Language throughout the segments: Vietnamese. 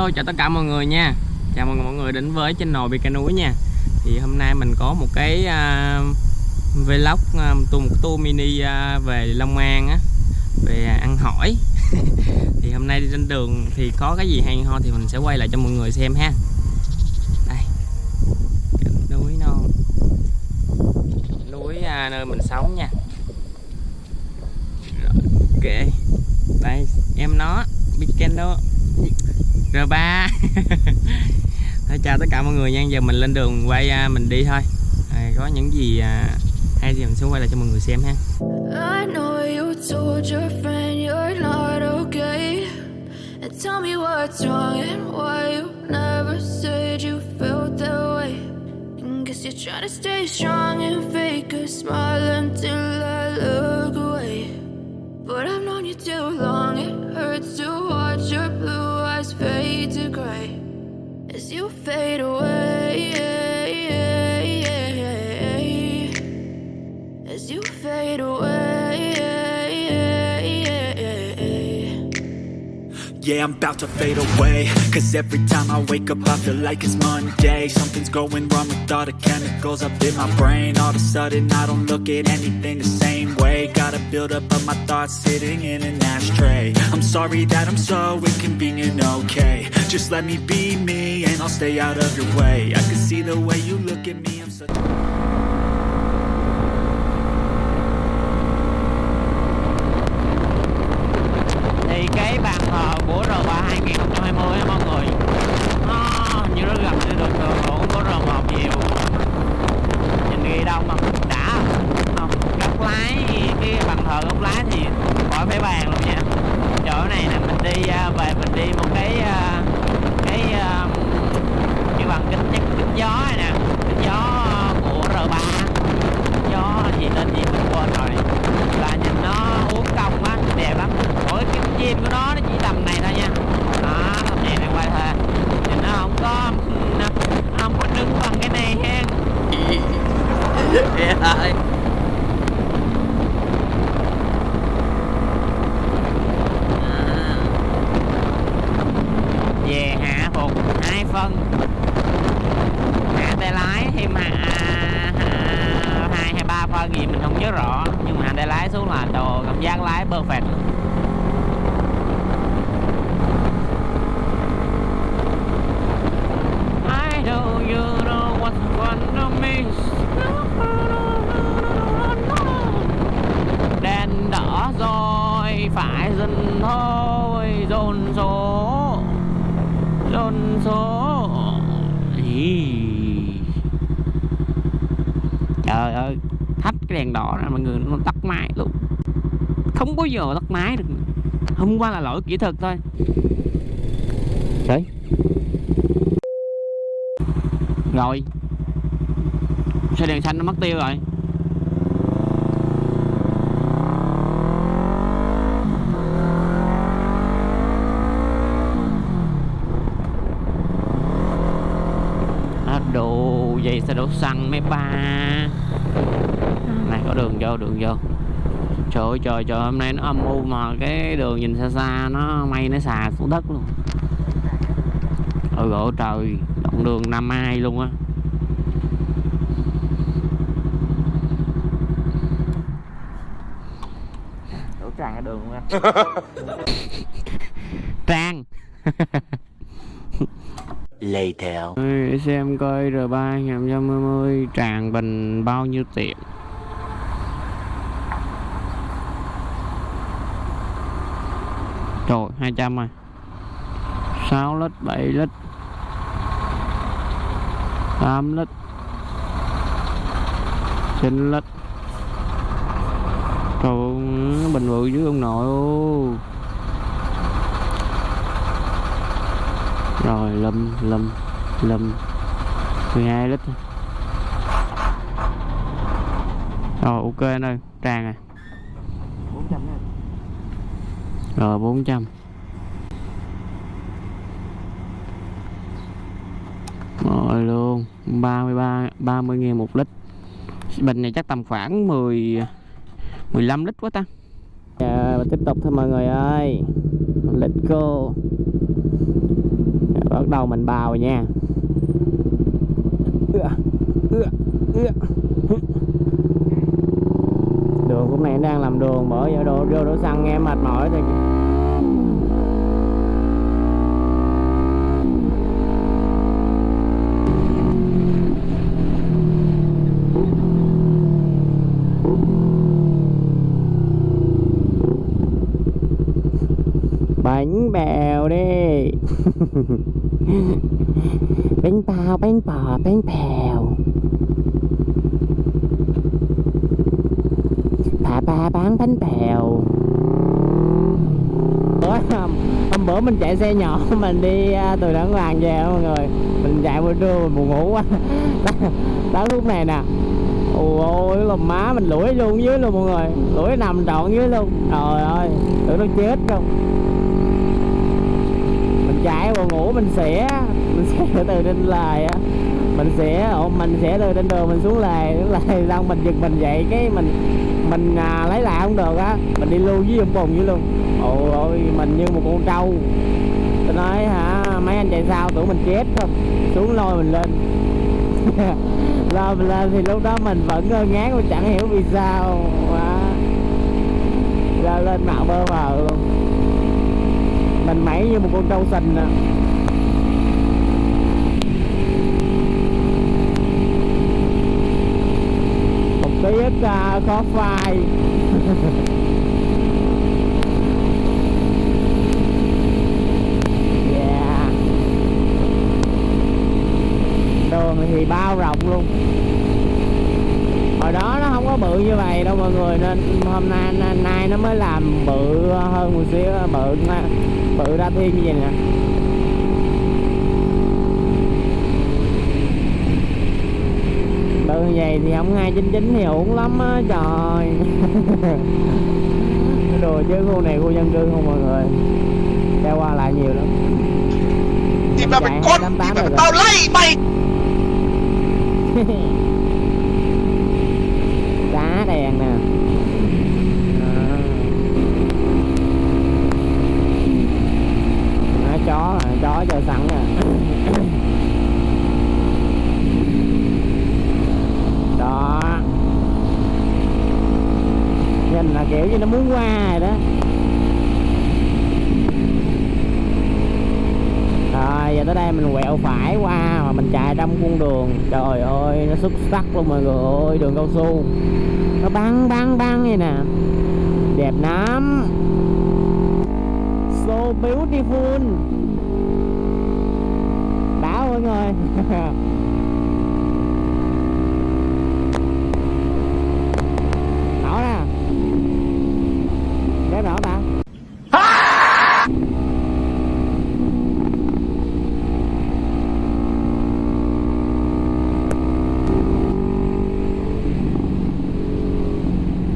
Hello chào tất cả mọi người nha. Chào mừng mọi người đến với channel Bika Núi nha. Thì hôm nay mình có một cái uh, vlog uh, một tour mini uh, về Long An á Về ăn hỏi. Thì hôm nay đi trên đường thì có cái gì hay ho thì mình sẽ quay lại cho mọi người xem ha. Đây. Núi non. Núi uh, nơi mình sống nha. Rồi, Ok. Đây em nó Bika R3 Thôi chào tất cả mọi người nha Giờ mình lên đường quay à, mình đi thôi à, Có những gì à, hay thì mình sẽ quay lại cho mọi người xem ha I know you told your friend you're not okay. And tell me what's wrong and why you never said you felt that way. And guess you're trying to stay strong and fake a smile until I look away. But I've known you too long, it hurts to watch your blue to gray as you fade away. Yeah, I'm about to fade away. Cause every time I wake up I feel like it's Monday. Something's going wrong with all the chemicals up in my brain. All of a sudden I don't look at anything the same way. Gotta build up of my thoughts sitting in an ashtray. I'm sorry that I'm so inconvenient, okay. Just let me be me and I'll stay out of your way. I can see the way you look at me, đẹp lắm. Mỗi cái chim của nó nó chỉ tầm này thôi nha. Đó tầm này này quay thôi nhìn nó không có, nó không có đứng bằng cái này ha yeah về hạ phục hai phân hạ tay lái thêm hạ, hạ hai hay ba phân gì mình không nhớ rõ nhưng mà hạ tay lái xuống là đồ cảm giác lái perfect I know you know what one of đèn đỏ rồi, phải dừng thôi, dồn số dồn số. Ý. trời ơi thách cái đèn đỏ này mọi người nó tắt máy luôn không bao giờ tắt máy được. Hôm qua là lỗi kỹ thuật thôi. Đấy. Rồi. Sao đèn xanh nó mất tiêu rồi. À, đồ vậy sao đổ xăng mấy ba? Này có đường vô đường vô trời ơi trời trời hôm nay nó âm u mà cái đường nhìn xa xa nó mây nó xà xuống đất luôn. Ôi gỗ trời đoạn đường năm ai luôn á. Đổ tràn cái đường luôn á. Trang Later để xem coi R3 2020 tràn bình bao nhiêu tiền Trời 200 rồi 6 lít 7 lít. 8 lít. 9 lít. Trời ơi, bình bự dưới ông nội. Ô Rồi lâm lâm lâm 12 lít. Rồi ok anh ơi Tràn à 400 rồi 400 Rồi luôn 33 30 ngàn một lít. Bình này chắc tầm khoảng 10 15 lít quá ta. Dạ, và tiếp tục thôi mọi người ơi. Lịch go. Dạ, bắt đầu mình bào nha. Đường hôm nay đang làm đường bởi giờ đồ vô đổ xăng nghe mệt mỏi thì bánh bèo đi. Bánh bao bánh bò bánh bèo. Bà ba bán bánh bèo. Bữa hôm, hôm bữa mình chạy xe nhỏ mình đi à, từ đảng làng về mọi người? Mình chạy buổi trưa mình buồn ngủ quá. Đó lúc này nè. Ôi ôi lòng má mình lủi luôn dưới luôn mọi người. Lủi nằm trọn dưới luôn. Trời ơi tưởng nó chết không chạy buồn ngủ mình sẽ mình sẽ từ trên lề á. Mình sẽ mình sẽ từ trên đường mình xuống lề lề xong mình giật mình dậy cái mình mình à, lấy lại không được á. Mình đi lưu với ông bùng với luôn. Ôi ôi mình như một con trâu. Tôi nói hả mấy anh chạy sao? Tưởng mình chết không? Xuống lôi mình lên. Lên mình lên thì lúc đó mình vẫn ngơ ngán mà chẳng hiểu vì sao. Mà lên mạo bơ vào mình mẩy như một con trâu sình à một tí ít à, uh, khó phai. Yeah. Đường thì bao rộng luôn hồi đó nó không có bự như vậy đâu mọi người nên hôm nay nay, nó mới làm bự hơn một xíu bự bự ra thiên như vậy nè. Bự như vậy thì không 299 thì ổn lắm á trời. Đồ chứ khu này khu dân cư không mọi người. Xe qua lại nhiều lắm. Thì mà mày con thì mà tao lấy mày đá đèn nè. À. Đó, chó à, chó cho sẵn nè. Đó. Nhìn là kiểu như nó muốn qua rồi đó. Rồi giờ tới đây mình quẹo phải qua mà mình chạy trong cung đường. Trời ơi nó xuất sắc luôn mọi người ơi đường cao su nó băng băng băng vậy nè. Đẹp lắm. So beautiful. Đã mọi người rõ nè đẹp rõ ta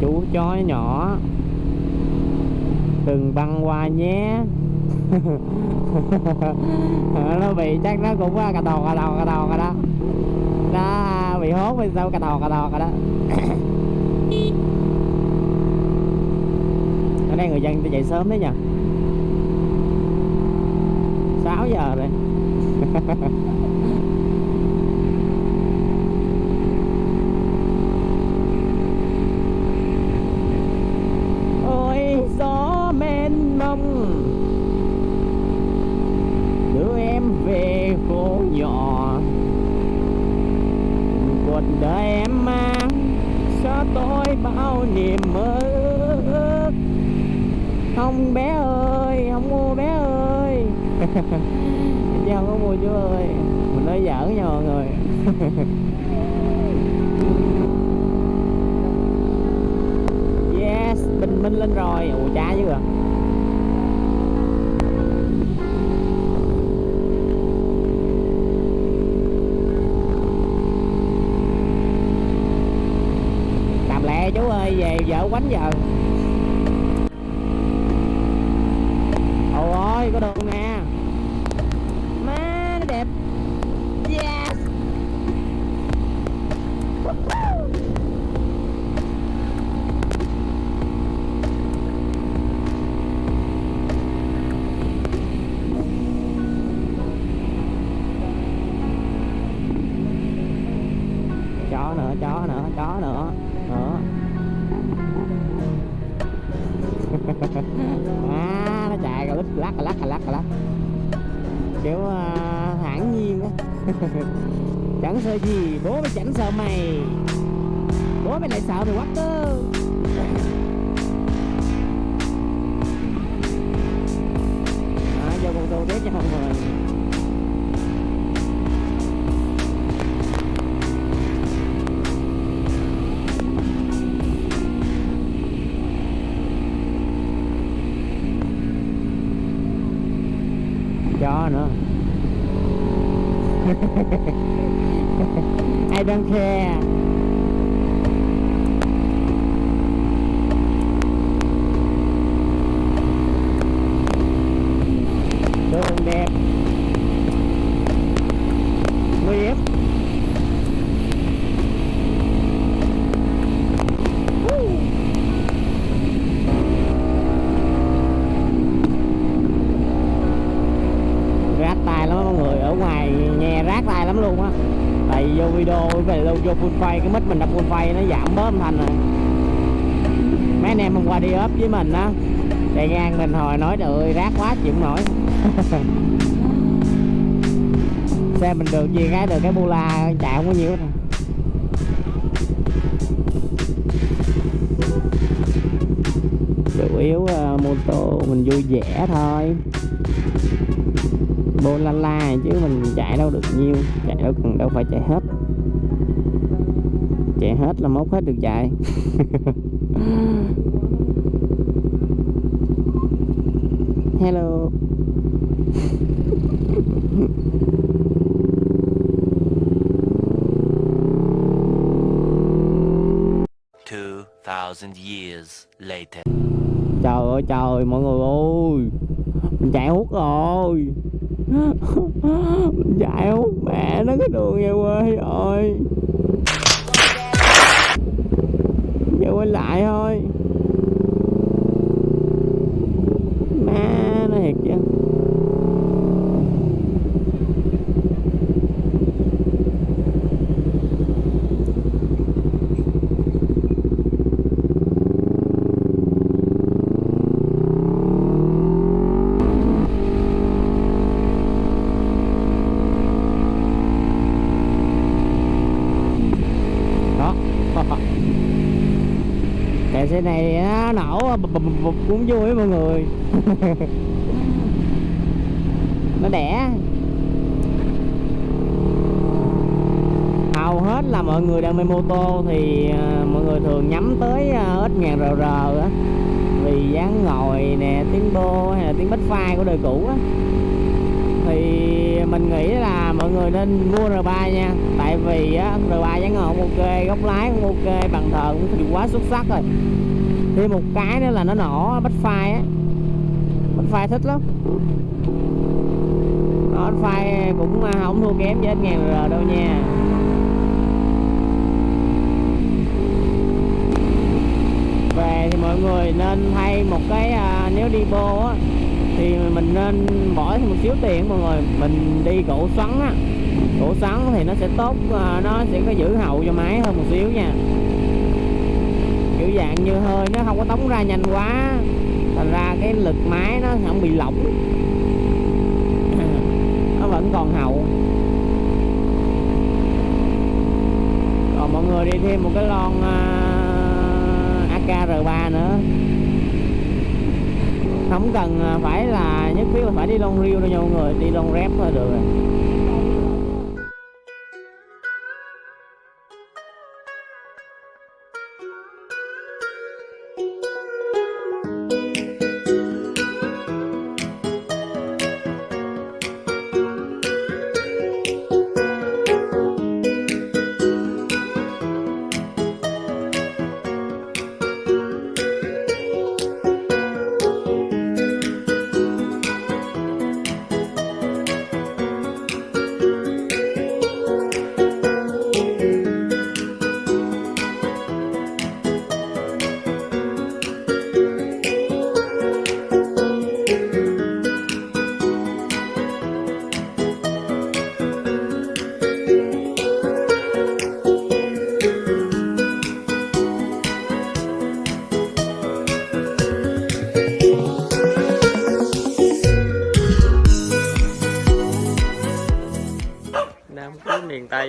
chú chó nhỏ. Đừng băng qua nhé. Nó bị chắc nó cũng à, cà tò cà tò cà tò, cà đó nó bị hốt bên sau cà tò cà tò, cà đó ở đây người dân dậy sớm đấy nhỉ 6 giờ rồi ôi gió mênh mông đưa em về phố nhỏ cuộc đời em mang cho tôi bao niềm mơ ước không bé ơi không mua bé ơi chứ không có mua chú ơi. Mình nói giỡn nha mọi người. Yes, bình minh lên rồi. Ủa chá chứ à làm lẹ chú ơi, về vợ quánh giờ ôi ôi có đường nè má chẳng sợ gì bố mày chẳng sợ mày. Bố mày lại sợ mày quá cơ. Đó, vô con tô tiếp cho mọi người. Chó nữa. I don't care đường đẹp nguy hiểm Woo. rát tai lắm á mọi người ở ngoài nghe rát tai lắm luôn á tại vì vô video về lâu vô full phay cái mic mình đập full phay nó giảm bớt âm thanh rồi. Mấy anh em hôm qua đi ốp với mình á chạy ngang mình hồi nói trời ơi rác quá chịu không nổi. Xe mình được gì cái được cái bu la chạy không có nhiều. Đâu chủ yếu uh, mô tô mình vui vẻ thôi. Bô la la chứ mình chạy đâu được nhiều, chạy đâu cần đâu phải chạy hết hết là mốt hết được chạy. Hello. Two thousand years later. trời ơi trời mọi người ơi. Mình chạy hút rồi. Mình chạy hút mẹ nó cái đường về quê rồi quay lại thôi má nó thiệt chứ đó cái xe này nó bụp, cũng vui mọi người. Nó đẻ. Hầu hết là mọi người đam mê mô tô thì à, mọi người thường nhắm tới à, ít ngàn rờ rờ á. Vì dáng ngồi nè tiếng đô hay là tiếng bách phai của đời cũ á. Thì mình nghĩ là mọi người nên mua R3 nha. Tại vì á, R3 dáng ngồi cũng ok góc lái cũng ok bàn thờ cũng quá xuất sắc rồi thêm một cái nữa là nó nổ bắt phai á. Bắt phai thích lắm. Nó bắt phai cũng à, không thua kém với ngàn rồi đâu nha. Về thì mọi người nên thay một cái à, nếu đi bô á thì mình nên bỏ thêm một xíu tiền mọi người. Mình đi gỗ xoắn á. Gỗ xoắn thì nó sẽ tốt à, nó sẽ có giữ hậu cho máy hơn một xíu nha kiểu dạng như hơi nó không có tống ra nhanh quá. Thành ra cái lực máy nó không bị lỏng. Nó vẫn còn hậu. Còn mọi người đi thêm một cái lon à, uh, AKR3 nữa. Không cần à, phải là nhất thiết là phải đi lon riêu đâu nha mọi người đi lon rép thôi được rồi.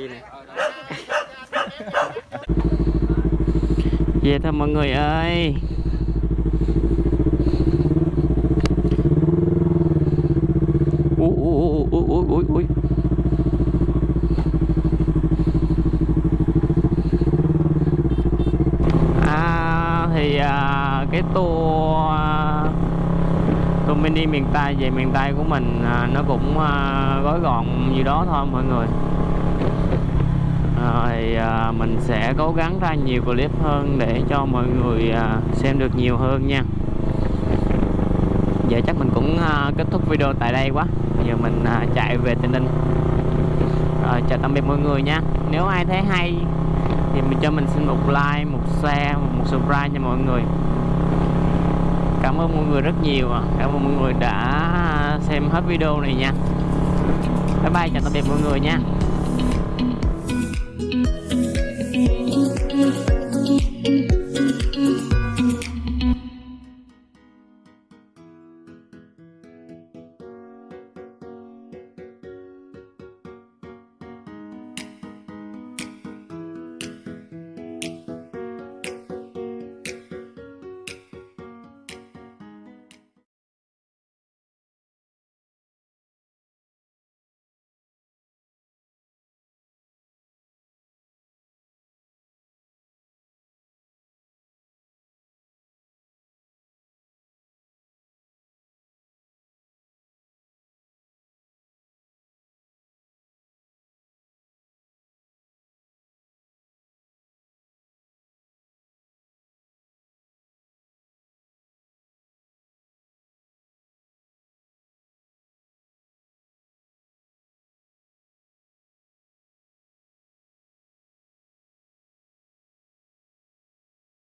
cây này về thôi mọi người ơi. Ui ui ui ui ui ui à, thì à, cái tour à, tour đi miền tây, về miền tây của mình nó cũng gói gọn như đó thôi mọi người rồi à, mình sẽ cố gắng ra nhiều clip hơn để cho mọi người à, xem được nhiều hơn nha. Giờ chắc mình cũng à, kết thúc video tại đây quá. Giờ mình à, chạy về Tây Ninh. Rồi chào tạm biệt mọi người nha. Nếu ai thấy hay thì mình cho mình xin một like một share một subscribe nha mọi người. Cảm ơn mọi người rất nhiều cảm ơn mọi người đã xem hết video này nha. Bye bye chào tạm biệt mọi người nha.